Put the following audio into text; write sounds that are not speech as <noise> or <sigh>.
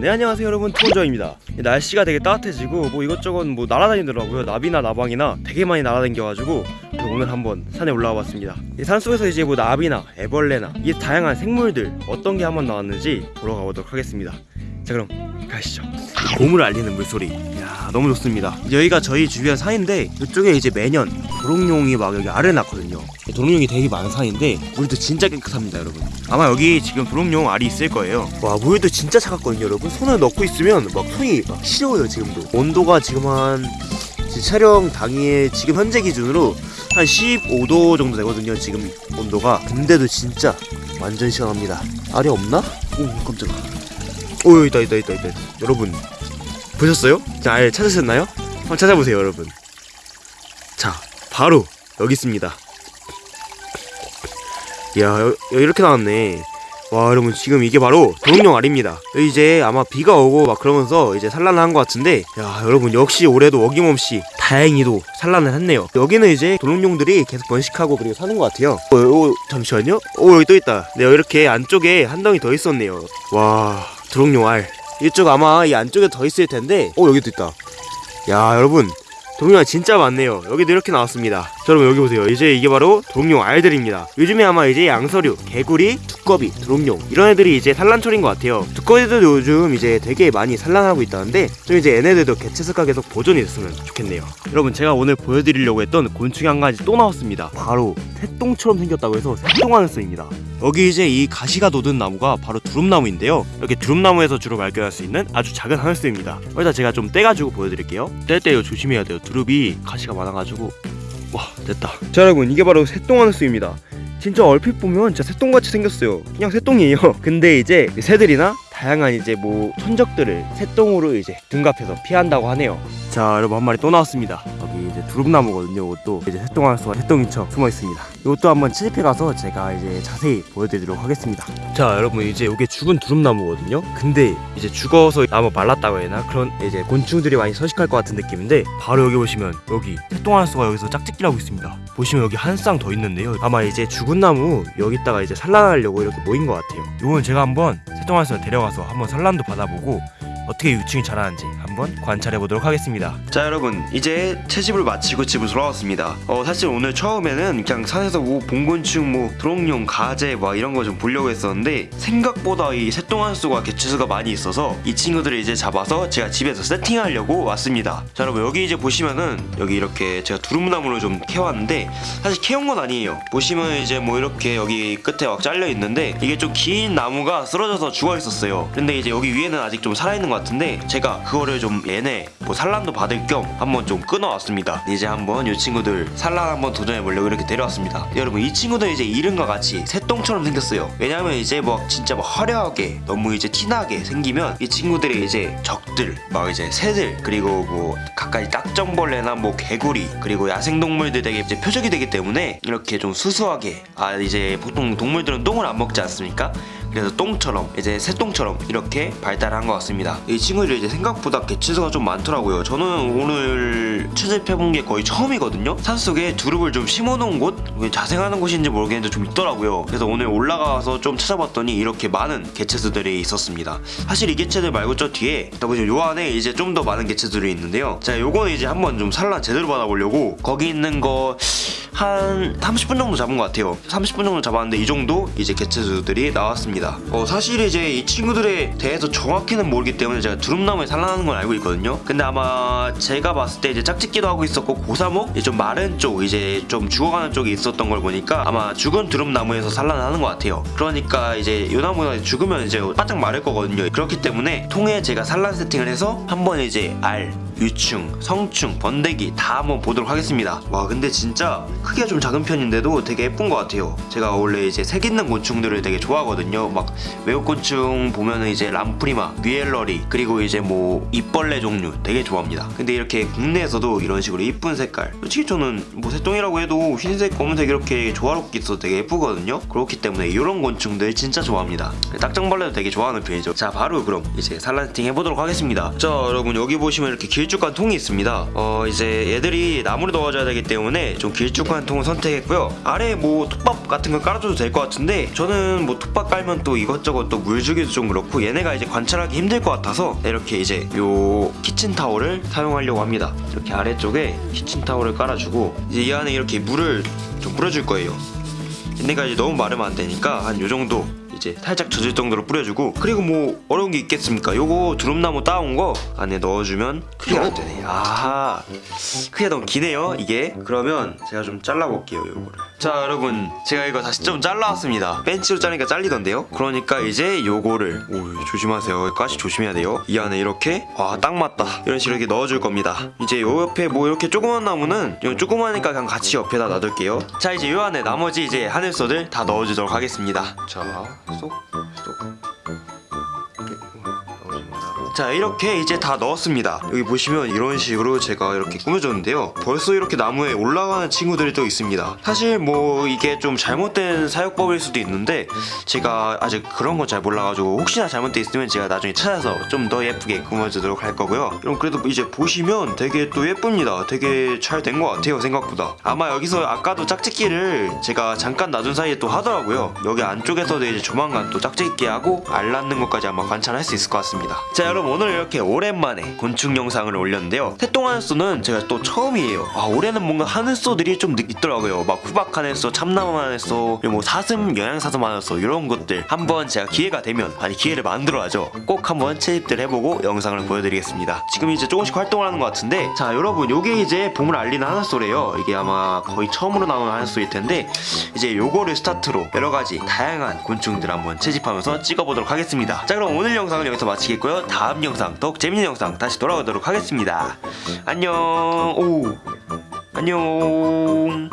네 안녕하세요 여러분. 투원저입니다. 날씨가 되게 따뜻해지고 뭐 이것저것 뭐 날아다니더라고요. 나비나 나방이나 되게 많이 날아다녀가지고 오늘 한번 산에 올라와 봤습니다. 이 산속에서 이제 뭐 나비나 애벌레나 이 다양한 생물들 어떤 게 한번 나왔는지 보러 가보도록 하겠습니다 자 그럼 가시죠. 봄을 알리는 물소리. 이야 너무 좋습니다. 여기가 저희 주변 산인데 이쪽에 이제 매년 도롱뇽이 막 여기 알을 낳거든요. 도롱뇽이 되게 많은 산인데 물도 진짜 깨끗합니다 여러분. 아마 여기 지금 도롱뇽 알이 있을 거예요. 와 물도 진짜 차갑거든요 여러분. 손을 넣고 있으면 막 손이 막 시려워요 지금도. 온도가 지금 한 촬영 당일 지금 현재 기준으로 한 15도 정도 되거든요 지금 온도가. 근데도 진짜 완전 시원합니다. 알이 없나? 오 깜짝아 오 있다 있다 있다 있다. 여러분 보셨어요? 자, 알 찾으셨나요? 한번 찾아보세요 여러분. 자 바로 여기 있습니다. 이야 여, 여, 이렇게 나왔네. 와 여러분 지금 이게 바로 도롱뇽 알입니다. 이제 아마 비가 오고 막 그러면서 이제 산란을 한 것 같은데 야 여러분 역시 올해도 어김없이 다행히도 산란을 했네요. 여기는 이제 도롱뇽들이 계속 번식하고 그리고 사는 것 같아요. 어, 어, 잠시만요. 오 여기 또 있다. 네 이렇게 안쪽에 한 덩이 더 있었네요. 와 도롱뇽 알. 이쪽 아마 이 안쪽에 더 있을 텐데. 오 여기도 있다. 야 여러분 도롱뇽 진짜 많네요. 여기도 이렇게 나왔습니다. 자, 여러분 여기 보세요. 이제 이게 바로 도롱뇽 알들입니다. 요즘에 아마 이제 양서류 개구리 두꺼비 도롱뇽 이런 애들이 이제 산란철인 것 같아요. 두꺼비들도 요즘 이제 되게 많이 산란하고 있다는데 좀 이제 얘네들도 개체수가 계속 보존이 됐으면 좋겠네요. 여러분 제가 오늘 보여드리려고 했던 곤충이 한 가지 또 나왔습니다. 바로 새똥처럼 생겼다고 해서 새똥하늘소입니다. 여기 이제 이 가시가 돋은 나무가 바로 두릅나무인데요. 이렇게 두릅나무에서 주로 발견할 수 있는 아주 작은 하늘소입니다. 일단 제가 좀 떼가지고 보여드릴게요. 뗄 때 조심해야 돼요 두릅이 가시가 많아가지고 와 됐다. 자 여러분 이게 바로 새똥하늘소입니다. 진짜 얼핏 보면 진짜 새똥같이 생겼어요. 그냥 새똥이에요. <laughs> 근데 이제 새들이나 다양한 이제 뭐 천적들을 새똥으로 이제 둔갑해서 피한다고 하네요. 자 여러분 한 마리 또 나왔습니다 두릅나무거든요. 이것도 이제 새똥하늘소가 새똥인 척 숨어 있습니다. 이것도 한번 채집해 가서 제가 이제 자세히 보여드리도록 하겠습니다. 자 여러분 이제 이게 죽은 두릅나무거든요. 근데 이제 죽어서 나무 말랐다고 해야 하나? 그런 이제 곤충들이 많이 서식할 것 같은 느낌인데 바로 여기 보시면 여기 새똥하늘소가 여기서 짝짓기를 하고 있습니다. 보시면 여기 한 쌍 더 있는데요. 아마 이제 죽은 나무 여기다가 이제 산란하려고 이렇게 모인 것 같아요. 이건 제가 한번 새똥하늘소 데려가서 한번 산란도 받아보고 어떻게 유충이 자라는지 한번 관찰해 보도록 하겠습니다. 자 여러분 이제 채집을 마치고 집으로 돌아왔습니다. 어 사실 오늘 처음에는 그냥 산에서 뭐 봉곤충 뭐 드롱뇽 가재 막 이런 거 좀 보려고 했었는데 생각보다 이 새똥한수가 개체수가 많이 있어서 이 친구들을 이제 잡아서 제가 집에서 세팅하려고 왔습니다. 자 여러분 여기 이제 보시면은 여기 이렇게 제가 두릅나무를 좀 캐왔는데 사실 캐온 건 아니에요. 보시면 이제 뭐 이렇게 여기 끝에 막 잘려 있는데 이게 좀 긴 나무가 쓰러져서 죽어 있었어요. 근데 이제 여기 위에는 아직 좀 살아있는 것 같은데 제가 그거를 좀 얘네 뭐 산란도 받을 겸 한번 좀 끊어왔습니다. 이제 한번 이 친구들 산란 한번 도전해보려고 이렇게 데려왔습니다. 여러분 이 친구들 이제 이름과 같이 새똥처럼 생겼어요. 왜냐면 이제 뭐 진짜 뭐 화려하게 너무 이제 티나게 생기면 이 친구들이 이제 적들 막 이제 새들 그리고 뭐 가까이 딱정벌레나 뭐 개구리 그리고 야생동물들에게 이제 표적이 되기 때문에 이렇게 좀 수수하게 아 이제 보통 동물들은 똥을 안 먹지 않습니까? 그래서 똥처럼 이제 새똥처럼 이렇게 발달한 것 같습니다. 이 친구들이 이제 생각보다 개체수가 좀 많더라고요. 저는 오늘 채집해본 게 거의 처음이거든요. 산속에 두릅을 좀 심어놓은 곳 자생하는 곳인지 모르겠는데 좀 있더라고요. 그래서 오늘 올라가서 좀 찾아봤더니 이렇게 많은 개체수들이 있었습니다. 사실 이 개체들 말고 저 뒤에 요 안에 이제 좀 더 많은 개체들이 있는데요. 자 요거는 이제 한번 좀 산란 제대로 받아보려고 거기 있는 거 한 30분 정도 잡은 것 같아요. 30분 정도 잡았는데 이 정도 이제 개체수들이 나왔습니다. 어, 사실 이제 이 친구들에 대해서 정확히는 모르기 때문에 제가 두릅나무에 산란하는 건 알고 있거든요. 근데 아마 제가 봤을 때 이제 짝짓기도 하고 있었고 고사목 좀 마른 쪽 이제 좀 죽어가는 쪽이 있었 던 걸 보니까 아마 죽은 두릅나무에서 산란하는 것 같아요. 그러니까 이제 요 나무가 죽으면 이제 바짝 마를 거거든요. 그렇기 때문에 통에 제가 산란 세팅을 해서 한번 이제 알 유충, 성충, 번데기 다 한번 보도록 하겠습니다. 와 근데 진짜 크기가 좀 작은 편인데도 되게 예쁜 것 같아요. 제가 원래 이제 색 있는 곤충들을 되게 좋아하거든요. 막 외국곤충 보면은 이제 람프리마, 뉘엘러리 그리고 이제 뭐 입벌레 종류 되게 좋아합니다. 근데 이렇게 국내에서도 이런 식으로 이쁜 색깔. 솔직히 저는 뭐 새똥이라고 해도 흰색, 검은색 이렇게 조화롭게 있어도 되게 예쁘거든요. 그렇기 때문에 이런 곤충들 진짜 좋아합니다. 딱정벌레도 되게 좋아하는 편이죠. 자 바로 그럼 이제 산란 세팅 해보도록 하겠습니다. 자 여러분 여기 보시면 이렇게 길 길쭉한 통이 있습니다. 어 이제 얘들이 나무를 넣어줘야 되기 때문에 좀 길쭉한 통을 선택했고요. 아래 뭐 톱밥 같은 거 깔아줘도 될 것 같은데 저는 뭐 톱밥 깔면 또 이것저것 또 물 주기도 좀 그렇고 얘네가 이제 관찰하기 힘들 것 같아서 이렇게 이제 요 키친 타월을 사용하려고 합니다. 이렇게 아래쪽에 키친 타월을 깔아주고 이제 이 안에 이렇게 물을 좀 뿌려줄 거예요. 얘네가 이제 너무 마르면 안 되니까 한 요 정도 이제 살짝 젖을 정도로 뿌려주고 그리고 뭐 어려운 게 있겠습니까? 요거 두릅나무 따온 거 안에 넣어주면 크게 안 되네. 아하 크기가 너무 기네요 이게. 그러면 제가 좀 잘라볼게요 요거를. 자 여러분 제가 이거 다시 좀 잘라왔습니다. 벤치로 자르니까 잘리던데요? 그러니까 이제 요거를 오 조심하세요. 가시 조심해야 돼요. 이 안에 이렇게 와 딱 맞다 이런 식으로 이렇게 넣어줄 겁니다. 이제 요 옆에 뭐 이렇게 조그만 나무는 요 조그마니까 그냥 같이 옆에다 놔둘게요. 자 이제 요 안에 나머지 이제 하늘소들 다 넣어주도록 하겠습니다. 자そう。ッ 자 이렇게 이제 다 넣었습니다. 여기 보시면 이런 식으로 제가 이렇게 꾸며줬는데요. 벌써 이렇게 나무에 올라가는 친구들이 또 있습니다. 사실 뭐 이게 좀 잘못된 사육법일 수도 있는데 제가 아직 그런 건 잘 몰라가지고 혹시나 잘못돼 있으면 제가 나중에 찾아서 좀 더 예쁘게 꾸며주도록 할 거고요. 그럼 그래도 이제 보시면 되게 또 예쁩니다. 되게 잘 된 것 같아요 생각보다. 아마 여기서 아까도 짝짓기를 제가 잠깐 놔둔 사이에 또 하더라고요. 여기 안쪽에서도 이제 조만간 또 짝짓기 하고 알 낳는 것까지 아마 관찰할 수 있을 것 같습니다. 자 여러분 오늘 이렇게 오랜만에 곤충 영상을 올렸는데요. 태동하늘소는 제가 또 처음이에요. 아 올해는 뭔가 하늘소들이 좀 느- 있더라고요. 막 후박 하늘소 참나무 하늘소 그리고 뭐 사슴 영양사슴 하늘소 이런 것들 한번 제가 기회가 되면 아니 기회를 만들어야죠. 꼭 한번 채집들 해보고 영상을 보여드리겠습니다. 지금 이제 조금씩 활동을 하는 것 같은데 자 여러분 요게 이제 봄을 알리는 하늘소래요. 이게 아마 거의 처음으로 나오는 하늘소일 텐데 이제 요거를 스타트로 여러 가지 다양한 곤충들 한번 채집하면서 찍어보도록 하겠습니다. 자 그럼 오늘 영상은 여기서 마치겠고요. 다음 영상 더욱 재밌는 영상 다시 돌아오도록 하겠습니다. 안녕. 오. 안녕.